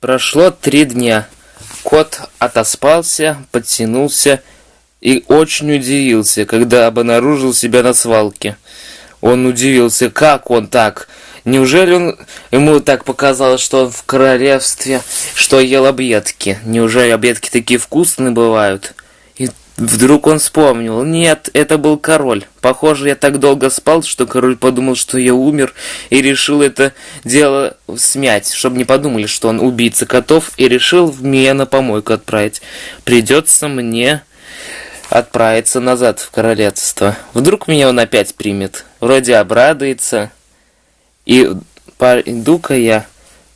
Прошло три дня. Кот отоспался, подтянулся и очень удивился, когда обнаружил себя на свалке. Он удивился, как он так? Неужели он, ему так показалось, что он в королевстве, что ел объедки? Неужели объедки такие вкусные бывают? Вдруг он вспомнил. Нет, это был король. Похоже, я так долго спал, что король подумал, что я умер, и решил это дело смять, чтобы не подумали, что он убийца котов, и решил меня на помойку отправить. Придется мне отправиться назад в королевство. Вдруг меня он опять примет. Вроде обрадуется. И пойду-ка я.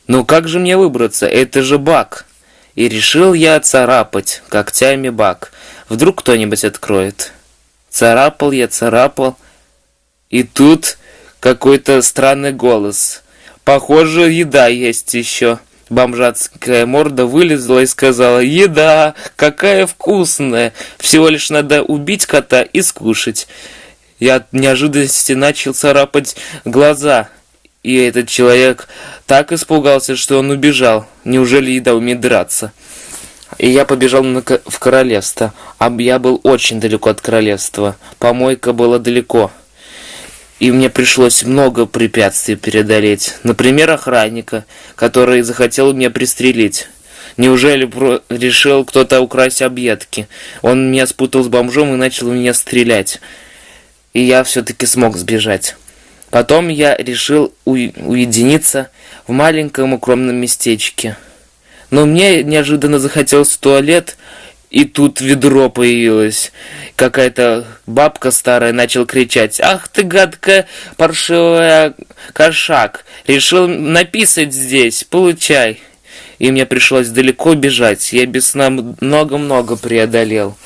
Ну как же мне выбраться? Это же бак. И решил я царапать когтями бак. Вдруг кто-нибудь откроет. Царапал я, царапал. И тут какой-то странный голос. Похоже, еда есть еще. Бомжатская морда вылезла и сказала, «Еда! Какая вкусная! Всего лишь надо убить кота и скушать». Я от неожиданности начал царапать глаза, и этот человек так испугался, что он убежал. Неужели еда умеет драться? И я побежал на, в королевство. А я был очень далеко от королевства. Помойка была далеко. И мне пришлось много препятствий преодолеть. Например, охранника, который захотел меня пристрелить. Неужели решил кто-то украсть объедки? Он меня спутал с бомжом и начал меня стрелять. И я все-таки смог сбежать. Потом я решил уединиться в маленьком укромном местечке. Но мне неожиданно захотелось в туалет, и тут ведро появилось. Какая-то бабка старая начала кричать. «Ах ты, гадкая паршивая кошак! Решил написать здесь, получай!» И мне пришлось далеко бежать. Я без сна много-много преодолел.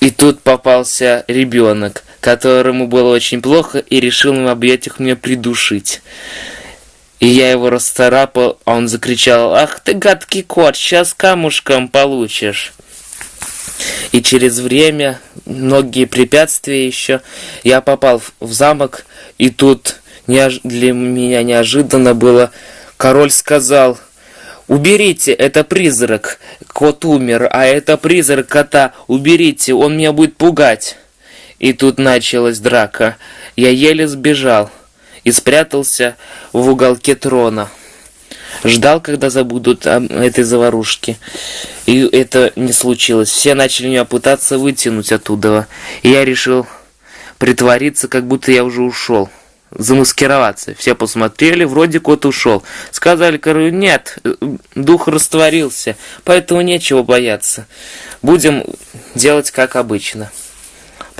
И тут попался ребенок, которому было очень плохо, и решил в объятиях меня придушить. И я его расцарапал, а он закричал, «Ах ты гадкий кот, сейчас камушком получишь!» И через время, многие препятствия еще, я попал в замок, и тут для меня неожиданно было, король сказал, «Уберите, это призрак, кот умер, а это призрак кота, уберите, он меня будет пугать». И тут началась драка, я еле сбежал и спрятался в уголке трона. Ждал, когда забудут о этой заварушке. И это не случилось. Все начали меня пытаться вытянуть оттуда. И я решил притвориться, как будто я уже ушел. Замаскироваться. Все посмотрели, вроде кот ушел. Сказали королю, нет, дух растворился, поэтому нечего бояться. Будем делать как обычно.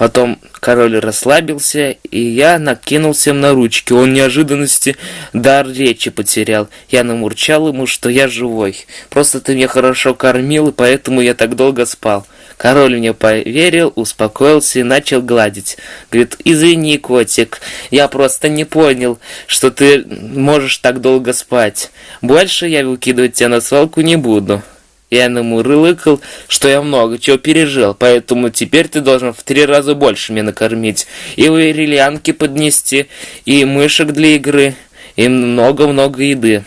Потом король расслабился, и я накинулся на ручки. Он неожиданности дар речи потерял. Я намурчал ему, что я живой. Просто ты меня хорошо кормил, и поэтому я так долго спал. Король мне поверил, успокоился и начал гладить. Говорит, извини, котик, я просто не понял, что ты можешь так долго спать. Больше я выкидывать тебя на свалку не буду. Я ему рылыкал, что я много чего пережил, поэтому теперь ты должен в три раза больше меня накормить. И варилянки поднести, и мышек для игры, и много-много еды.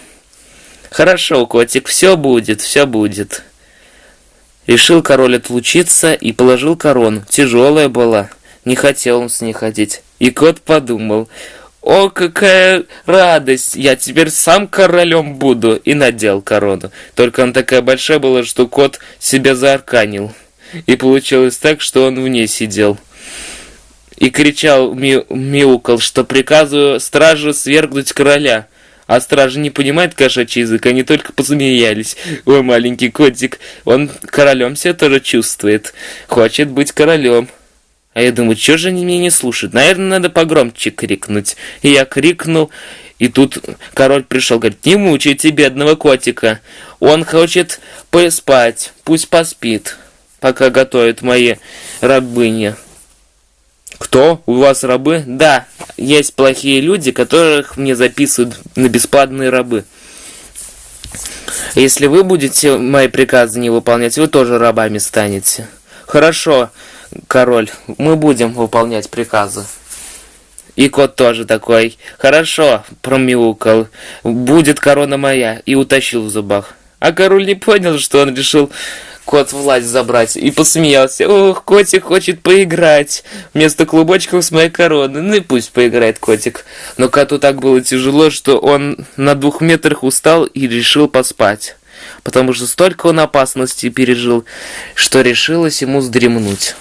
Хорошо, котик, все будет, все будет. Решил король отлучиться и положил корону. Тяжелая была, не хотел он с ней ходить. И кот подумал, о, какая радость! Я теперь сам королем буду!» И надел корону. Только она такая большая была, что кот себя заарканил. И получилось так, что он в ней сидел. И кричал, ми что приказываю стражу свергнуть короля. А стражи не понимает кошачий язык, они только посмеялись. Ой, маленький котик, он королем себя тоже чувствует. Хочет быть королем. А я думаю, что же они меня не слушают? Наверное, надо погромче крикнуть. И я крикнул, и тут король пришел, говорит, не мучайте бедного котика. Он хочет поспать, пусть поспит, пока готовят мои рабыни. Кто? У вас рабы? Да, есть плохие люди, которых мне записывают на бесплатные рабы. Если вы будете мои приказы не выполнять, вы тоже рабами станете. Хорошо король, мы будем выполнять приказы. И кот тоже такой, хорошо, промяукал, будет корона моя, и утащил в зубах. А король не понял, что он решил кот власть забрать, и посмеялся. Ох, котик хочет поиграть вместо клубочков с моей короны. Ну и пусть поиграет котик. Но коту так было тяжело, что он на двух метрах устал и решил поспать. Потому что столько он опасностей пережил, что решилось ему вздремнуть.